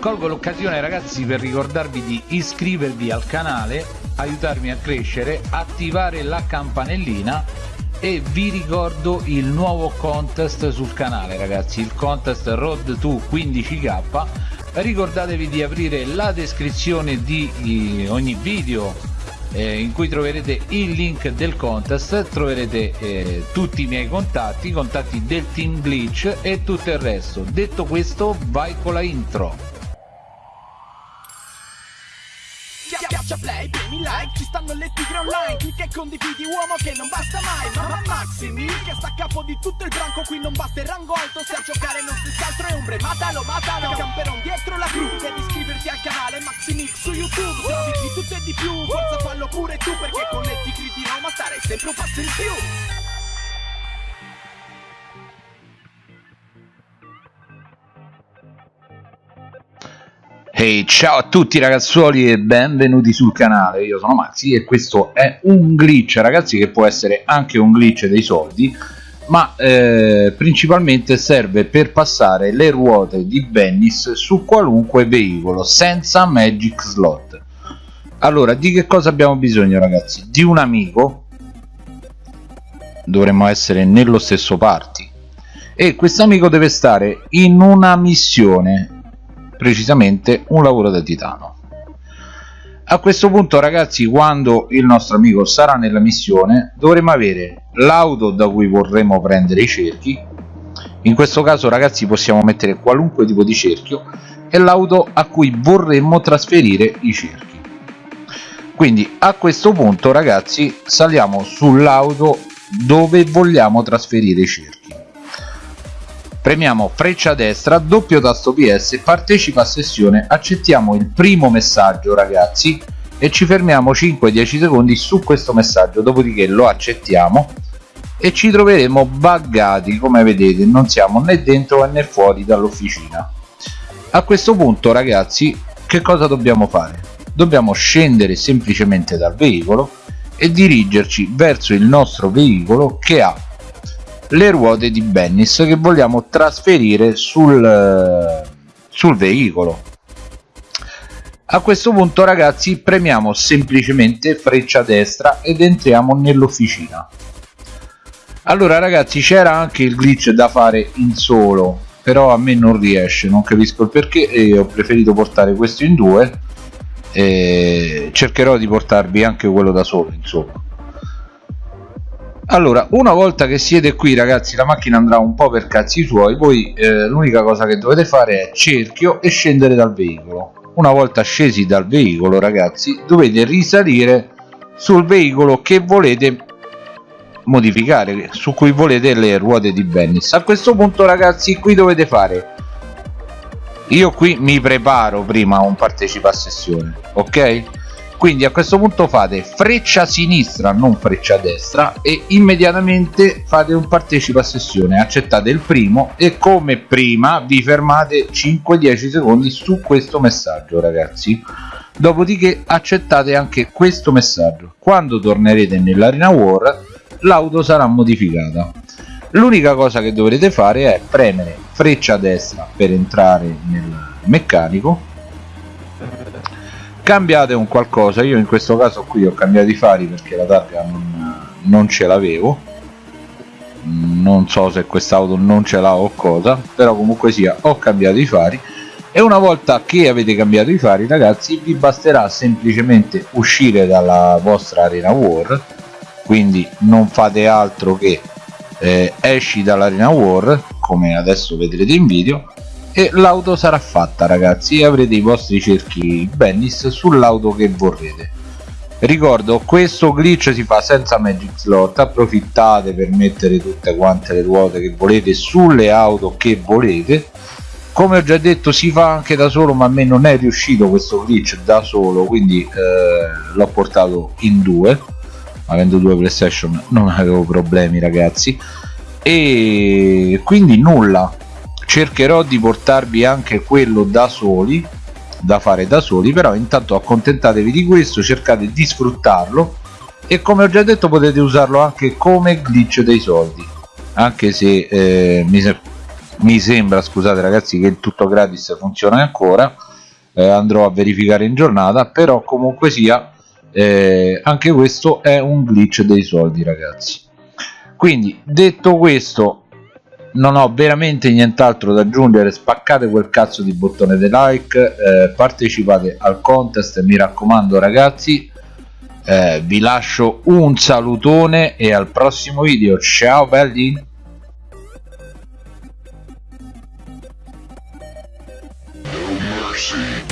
colgo l'occasione ragazzi per ricordarvi di iscrivervi al canale aiutarmi a crescere attivare la campanellina e vi ricordo il nuovo contest sul canale ragazzi il contest road to 15k ricordatevi di aprire la descrizione di ogni video eh, in cui troverete il link del contest troverete eh, tutti i miei contatti i contatti del team glitch e tutto il resto. Detto questo vai con la intro Schiaccia play, premi like, ci stanno le tigre online Clicca e condividi uomo che non basta mai Mamma Maximi che sta a capo di tutto il branco Qui non basta il rango alto se a giocare non si altro è ombre Matalo, matalo, camperon dietro la cru Devi iscriverti al canale Maximix su YouTube Trovi di tutto e di più, forza fallo pure tu Perché con le tigri di Roma starei sempre un passo in più Hey, ciao a tutti ragazzuoli e benvenuti sul canale, io sono Maxi e questo è un glitch ragazzi che può essere anche un glitch dei soldi ma eh, principalmente serve per passare le ruote di Venice su qualunque veicolo senza magic slot. Allora di che cosa abbiamo bisogno ragazzi? di un amico. Dovremmo essere nello stesso party. E questo amico deve stare in una missione precisamente un lavoro da titano. A questo punto ragazzi quando il nostro amico sarà nella missione dovremo avere l'auto da cui vorremmo prendere i cerchi. In questo caso ragazzi possiamo mettere qualunque tipo di cerchio e l'auto a cui vorremmo trasferire i cerchi. Quindi a questo punto ragazzi saliamo sull'auto dove vogliamo trasferire i cerchi premiamo freccia destra doppio tasto ps partecipa a sessione accettiamo il primo messaggio ragazzi. E ci fermiamo 5-10 secondi su questo messaggio dopodiché lo accettiamo e ci troveremo buggati come vedete non siamo né dentro né fuori dall'officina. A questo punto ragazzi che cosa dobbiamo fare? Dobbiamo scendere semplicemente dal veicolo e dirigerci verso il nostro veicolo che ha le ruote di Bennis che vogliamo trasferire sul, eh, sul veicolo. A questo punto ragazzi premiamo semplicemente freccia destra ed entriamo nell'officina. Allora ragazzi c'era anche il glitch da fare in solo però a me non riesce non capisco il perché e ho preferito portare questo in due cercherò di portarvi anche quello da solo insomma allora una volta che siete qui ragazzi la macchina andrà un po' per cazzi suoi. Voi eh, l'unica cosa che dovete fare è cerchio e scendere dal veicolo. Una volta scesi dal veicolo ragazzi dovete risalire sul veicolo che volete modificare su cui volete le ruote di Bennis a questo punto ragazzi qui dovete fare? Io qui mi preparo prima a un partecipa a sessione ok quindi a questo punto fate freccia sinistra non freccia destra e immediatamente fate un partecipa a sessione. Accettate il primo e come prima vi fermate 5-10 secondi su questo messaggio ragazzi. Dopodiché accettate anche questo messaggio. Quando tornerete nell'arena war l'auto sarà modificata. L'unica cosa che dovrete fare è premere freccia destra per entrare nel meccanico cambiate un qualcosa io in questo caso qui ho cambiato i fari perché la targa non, non ce l'avevo. Non so se quest'auto non ce l'ha o cosa però comunque sia ho cambiato i fari. E una volta che avete cambiato i fari ragazzi vi basterà semplicemente uscire dalla vostra arena war. Quindi non fate altro che eh, esci dall'arena war come adesso vedrete in video e l'auto sarà fatta ragazzi. Avrete i vostri cerchi Bennis sull'auto che vorrete. Ricordo questo glitch si fa senza magic slot. Approfittate per mettere tutte quante le ruote che volete sulle auto che volete. Come ho già detto si fa anche da solo ma a me non è riuscito questo glitch da solo quindi eh, l'ho portato in due. Avendo due playstation non avevo problemi ragazzi. E quindi nulla cercherò di portarvi anche quello da soli da fare da soli però intanto accontentatevi di questo cercate di sfruttarlo e come ho già detto potete usarlo anche come glitch dei soldi anche se eh, mi, se mi, sembra scusate ragazzi che il tutto gratis funziona ancora eh, andrò a verificare in giornata però comunque sia eh, anche questo è un glitch dei soldi ragazzi. Quindi detto questo non ho veramente nient'altro da aggiungere spaccate quel cazzo di bottone di like eh, partecipate al contest mi raccomando ragazzi eh, vi lascio un salutone e al prossimo video ciao belli No.